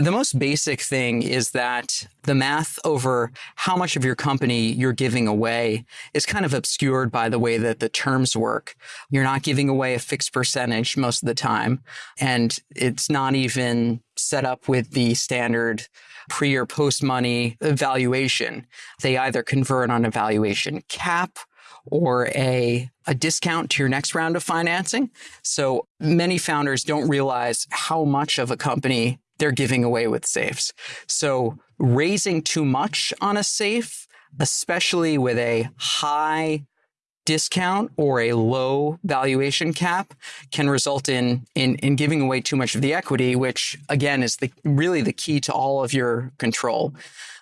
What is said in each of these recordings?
The most basic thing is that the math over how much of your company you're giving away is kind of obscured by the way that the terms work. You're not giving away a fixed percentage most of the time, and it's not even set up with the standard pre or post money valuation. They either convert on a valuation cap or a, a discount to your next round of financing. So many founders don't realize how much of a company they're giving away with safes. So raising too much on a safe, especially with a high discount or a low valuation cap can result in, in, in giving away too much of the equity, which again is the, really the key to all of your control.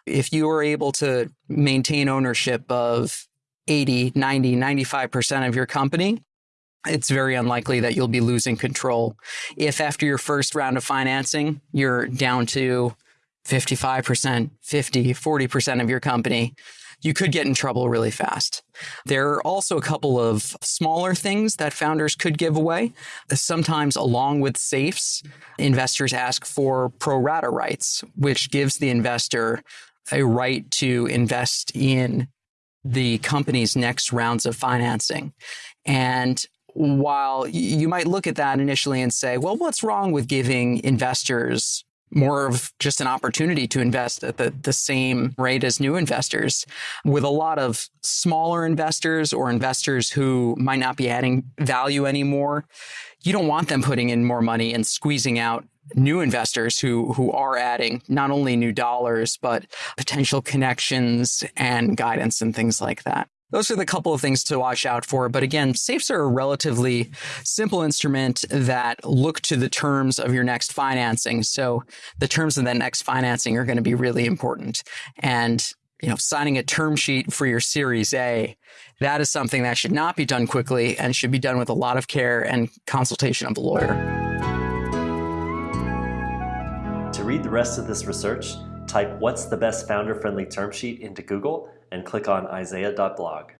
If you are able to maintain ownership of 80, 90, 95% of your company, it's very unlikely that you'll be losing control. If after your first round of financing, you're down to 55%, 50, 40% of your company, you could get in trouble really fast. There are also a couple of smaller things that founders could give away. Sometimes, along with safes, investors ask for pro rata rights, which gives the investor a right to invest in the company's next rounds of financing. And while you might look at that initially and say, well, what's wrong with giving investors more of just an opportunity to invest at the, the same rate as new investors. With a lot of smaller investors or investors who might not be adding value anymore, you don't want them putting in more money and squeezing out new investors who who are adding not only new dollars but potential connections and guidance and things like that. Those are the couple of things to watch out for. But again, safes are a relatively simple instrument that look to the terms of your next financing. So the terms of that next financing are going to be really important. And you know, signing a term sheet for your Series A, that is something that should not be done quickly and should be done with a lot of care and consultation of a lawyer. To read the rest of this research, type what's the best founder friendly term sheet into Google and click on isaiah.blog.